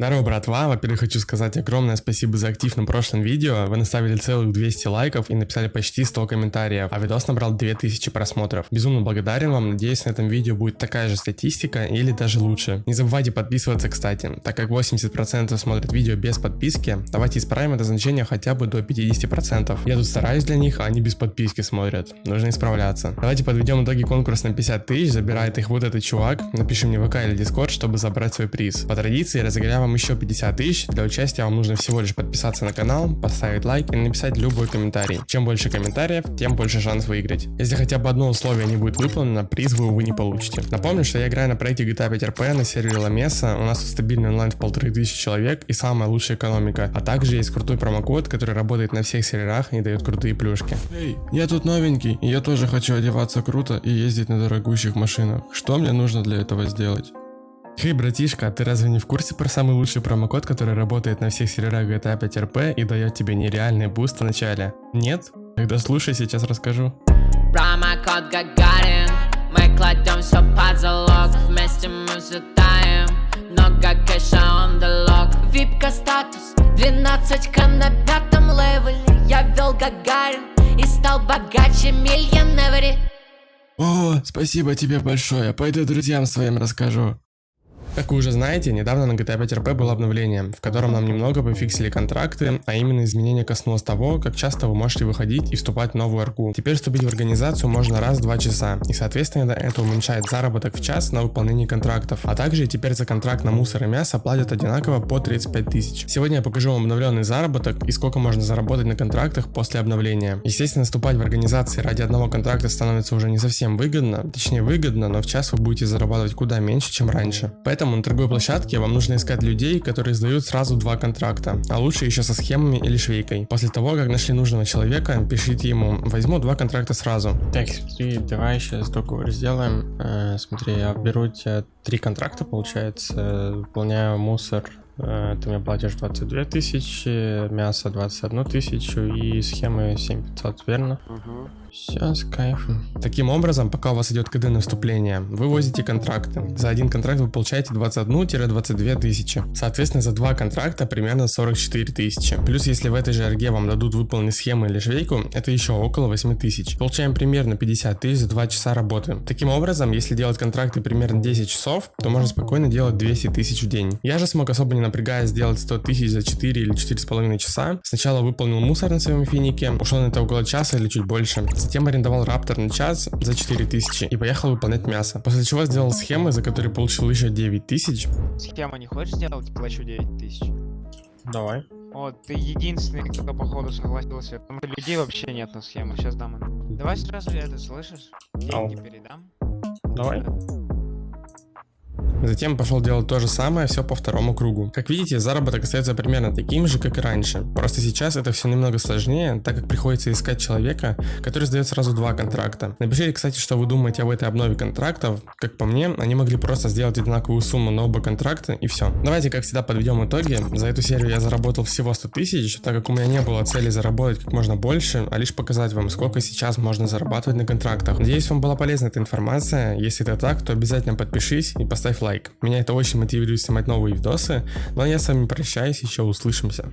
Здорово, братва! Во-первых, хочу сказать огромное спасибо за актив на прошлом видео. Вы наставили целых 200 лайков и написали почти 100 комментариев, а видос набрал 2000 просмотров. Безумно благодарен вам, надеюсь на этом видео будет такая же статистика или даже лучше. Не забывайте подписываться, кстати, так как 80% смотрят видео без подписки, давайте исправим это значение хотя бы до 50%. Я тут стараюсь для них, а они без подписки смотрят. Нужно исправляться. Давайте подведем итоги конкурса на 50 тысяч, забирает их вот этот чувак. Напиши мне в ВК или Дискорд, чтобы забрать свой приз. По традиции разыграем вам еще 50 тысяч. Для участия вам нужно всего лишь подписаться на канал, поставить лайк и написать любой комментарий. Чем больше комментариев, тем больше шанс выиграть. Если хотя бы одно условие не будет выполнено, приз вы, увы, не получите. Напомню, что я играю на проекте GTA 5 RP на сервере La Mesa, у нас тут стабильный онлайн в полторы тысячи человек и самая лучшая экономика. А также есть крутой промокод, который работает на всех серверах и дает крутые плюшки. Эй, я тут новенький, и я тоже хочу одеваться круто и ездить на дорогущих машинах. Что мне нужно для этого сделать? Хей, братишка, а ты разве не в курсе про самый лучший промокод, который работает на всех серверах GTA 5 RP и дает тебе нереальный буст в начале? Нет? Тогда слушай, сейчас расскажу. Промокод Гагарин Мы кладем все под залог Вместе мы взлетаем Много кэша on the Випка статус 12к на пятом левеле Я вел Гагарин И стал богаче миллионери О, спасибо тебе большое. Пойду друзьям своим расскажу. Как вы уже знаете, недавно на GTA 5 RP было обновление, в котором нам немного пофиксили контракты, а именно изменение коснулось того, как часто вы можете выходить и вступать в новую арку. Теперь вступить в организацию можно раз в 2 часа, и соответственно это уменьшает заработок в час на выполнение контрактов, а также теперь за контракт на мусор и мясо платят одинаково по 35 тысяч. Сегодня я покажу вам обновленный заработок и сколько можно заработать на контрактах после обновления. Естественно, вступать в организации ради одного контракта становится уже не совсем выгодно, точнее выгодно, но в час вы будете зарабатывать куда меньше, чем раньше. Поэтому Поэтому на торговой площадке вам нужно искать людей, которые сдают сразу два контракта, а лучше еще со схемами или швейкой. После того, как нашли нужного человека, пишите ему «возьму два контракта сразу». Так, смотри, давай сейчас договор сделаем. Э, смотри, я беру тебя три контракта, получается, выполняю мусор Э, ты мне платишь 22 тысячи, мясо 21 тысячу и схемы 7500, верно? Угу. Все, с кайфом. Таким образом, пока у вас идет КД на вступление, вы возите контракты. За один контракт вы получаете 21-22 тысячи. Соответственно, за два контракта примерно 44 тысячи. Плюс, если в этой же РГ вам дадут выполнить схемы или швейку, это еще около 8 тысяч. Получаем примерно 50 тысяч за 2 часа работы. Таким образом, если делать контракты примерно 10 часов, то можно спокойно делать 200 тысяч в день. Я же смог особо не напрягаясь сделать 100 тысяч за 4 или 4,5 часа. Сначала выполнил мусор на своем финике, ушел на это около часа или чуть больше. Затем арендовал раптор на час за 4 тысячи и поехал выполнять мясо. После чего сделал схемы, за которые получил еще 9 тысяч. Схему не хочешь сделать? Плачу 9 тысяч. Давай. Вот, ты единственный, кто походу согласился. Потому что людей вообще нет на схему. Сейчас дам. Давай сразу это слышишь? Деньги передам. Давай. Затем пошел делать то же самое, все по второму кругу. Как видите, заработок остается примерно таким же, как и раньше. Просто сейчас это все немного сложнее, так как приходится искать человека, который сдает сразу два контракта. Напишите, кстати, что вы думаете об этой обнове контрактов. Как по мне, они могли просто сделать одинаковую сумму на оба контракта и все. Давайте, как всегда, подведем итоги. За эту серию я заработал всего 100 тысяч, так как у меня не было цели заработать как можно больше, а лишь показать вам, сколько сейчас можно зарабатывать на контрактах. Надеюсь, вам была полезна эта информация. Если это так, то обязательно подпишись и поставь лайк лайк. Меня это очень мотивирует снимать новые видосы. Ну а я с вами прощаюсь, еще услышимся.